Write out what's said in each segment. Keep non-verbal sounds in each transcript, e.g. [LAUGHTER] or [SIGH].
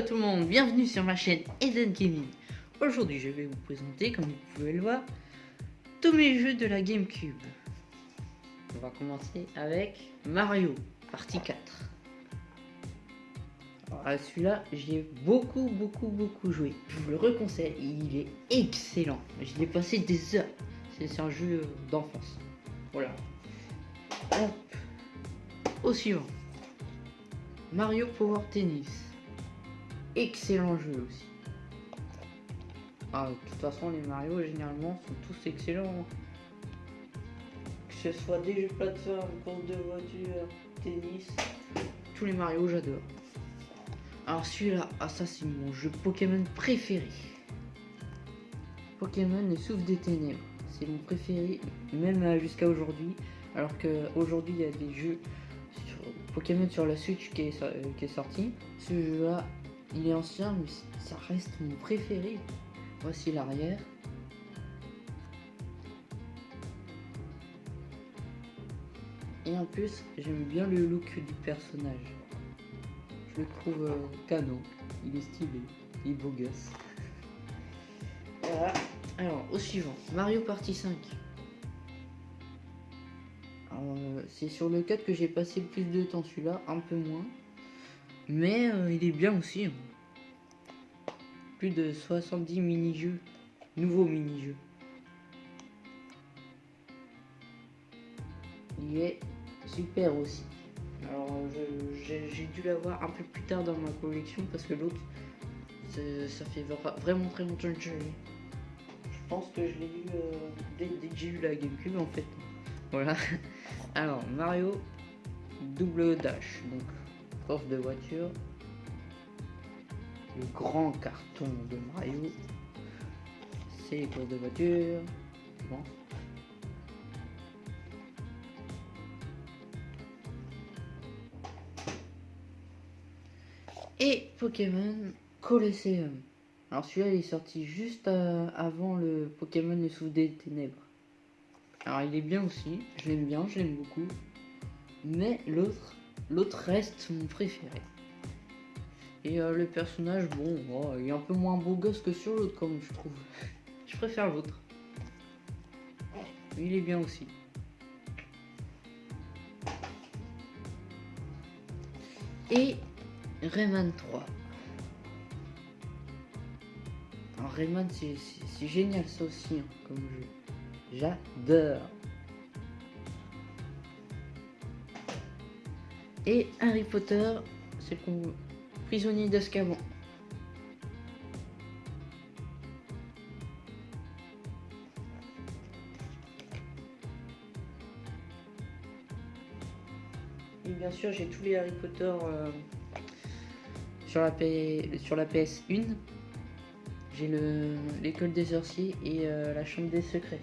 Tout le monde, bienvenue sur ma chaîne Eden Gaming. Aujourd'hui je vais vous présenter, comme vous pouvez le voir, tous mes jeux de la Gamecube. On va commencer avec Mario, partie 4. Alors celui-là, j'y ai beaucoup, beaucoup, beaucoup joué. Je vous le reconseille, il est excellent. J'y ai passé des heures. C'est un jeu d'enfance. Voilà. Hop. Au suivant. Mario Power Tennis. Excellent jeu aussi. Ah, de toute façon, les Mario, généralement, sont tous excellents. Que ce soit des jeux plateforme, course de voiture, tennis. Tous les Mario, j'adore. Alors celui-là, ah ça c'est mon jeu Pokémon préféré. Pokémon le souffle des ténèbres. C'est mon préféré, même euh, jusqu'à aujourd'hui. Alors qu'aujourd'hui, il y a des jeux Pokémon sur la Switch qui est, euh, qui est sorti. Ce jeu-là, il est ancien, mais ça reste mon préféré. Voici l'arrière. Et en plus, j'aime bien le look du personnage. Je le trouve euh, canon. Il est stylé. Il est beau gosse. [LAUGHS] Voilà. Alors, au suivant. Mario Party 5. Euh, c'est sur le 4 que j'ai passé le plus de temps celui-là, un peu moins. Mais euh, il est bien aussi. Hein. Plus de 70 mini-jeux. Nouveaux mini-jeux. Il est super aussi. Alors j'ai dû l'avoir un peu plus tard dans ma collection parce que l'autre ça fait vraiment très longtemps que je l'ai. Je pense que je l'ai eu euh, dès, dès, que j'ai eu la Gamecube en fait. Voilà. [LAUGHS] Alors, Mario double dash. Donc, force de voiture. Le grand carton de Mario. C'est les de voiture. Et Pokémon Colosseum. Alors celui-là il est sorti juste euh, avant le Pokémon le souffle des ténèbres. Alors il est bien aussi, je l'aime bien, je l'aime beaucoup. Mais l'autre, l'autre reste mon préféré. Et euh, le personnage, bon, oh, il est un peu moins beau gosse que sur l'autre comme je trouve. [LAUGHS] Je préfère l'autre. Il est bien aussi. Et Rayman 3. Alors Rayman c'est génial ça aussi hein, comme jeu. J'adore. Et Harry Potter, c'est le prisonnier d'Azkaban. Et bien sûr, j'ai tous les Harry Potter euh, sur, la sur la PS1. J'ai l'école des sorciers et euh, la chambre des secrets.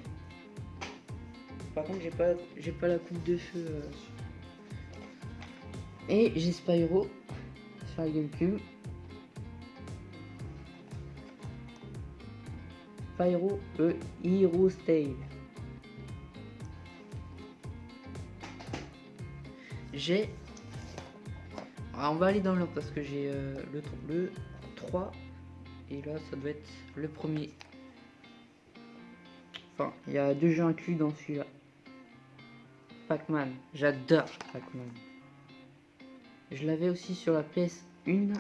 Par contre, j'ai pas, j'ai pas la coupe de feu. Euh, et j'ai Spyro sur la GameCube. Spyro e Hero Style. J'ai. on va aller dans l'ordre parce que j'ai euh, le, le 3 et là ça doit être le premier. Enfin, il y a deux jeux inclus dans celui-là. Pac-Man. J'adore Pac-Man. Je l'avais aussi sur la PS1.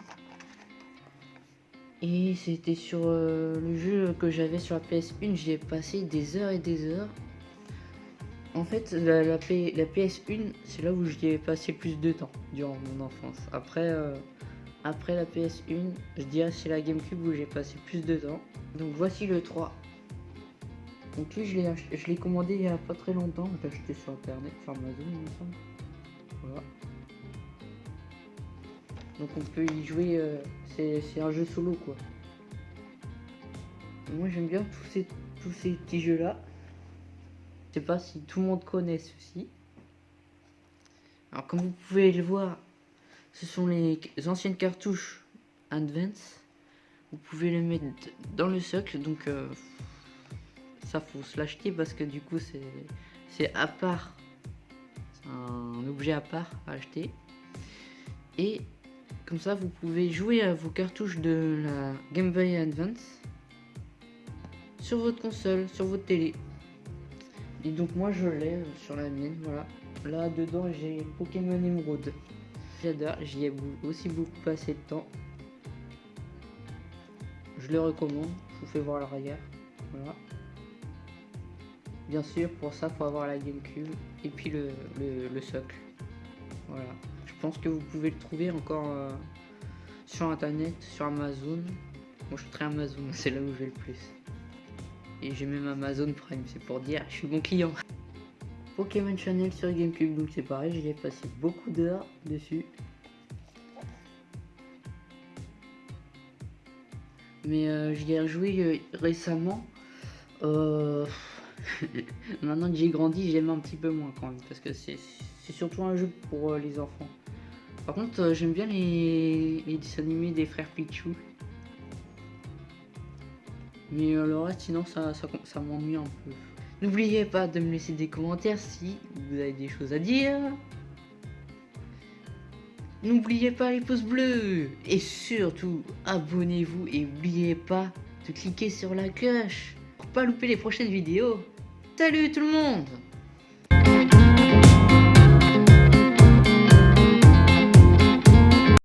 Et c'était sur euh, le jeu que j'avais sur la PS1. J'y ai passé des heures et des heures. En fait, la, la, PS1, c'est là où j'y ai passé plus de temps durant mon enfance. Après, euh, après la PS1, je dirais c'est la GameCube où j'ai passé plus de temps. Donc voici le 3. Donc lui, je l'ai commandé il y a pas très longtemps. Je l'ai acheté sur internet, sur Amazon, il me semble. Voilà. Donc on peut y jouer. Euh, c'est un jeu solo quoi. Moi j'aime bien tous ces, tous ces petits jeux là. Je sais pas si tout le monde connaît ceci. Alors comme vous pouvez le voir, ce sont les anciennes cartouches Advance. Vous pouvez les mettre dans le socle, donc euh, ça faut se l'acheter parce que du coup c'est à part. Un objet à part à acheter. Et Comme ça, vous pouvez jouer à vos cartouches de la Game Boy Advance sur votre console, sur votre télé. Et donc moi je l'ai euh, sur la mienne, voilà. Là dedans j'ai Pokémon Emerald. J'adore, j'y ai aussi beaucoup passé de temps. Je le recommande, je vous fais voir l'arrière. Voilà. Bien sûr, pour ça, faut avoir la GameCube et puis le, le, socle. Voilà. Je pense que vous pouvez le trouver encore euh, sur internet, sur Amazon. Moi, je suis très Amazon, [LAUGHS] c'est là où je vais le plus. Et j'ai même Amazon Prime, c'est pour dire, je suis bon client. Pokémon Channel sur GameCube, donc c'est pareil, j'y ai passé beaucoup d'heures dessus. Mais euh, j'y ai rejoué euh, récemment. Euh, [LAUGHS] maintenant que j'ai grandi, j'aime un petit peu moins quand même, parce que c'est surtout un jeu pour les enfants. Par contre, j'aime bien les, les dessins animés des frères Pichou. Mais euh, le reste, sinon, ça, ça, m'ennuie un peu. N'oubliez pas de me laisser des commentaires si vous avez des choses à dire. N'oubliez pas les pouces bleus. Et surtout, abonnez-vous et n'oubliez pas de cliquer sur la cloche pas louper les prochaines vidéos. Salut tout le monde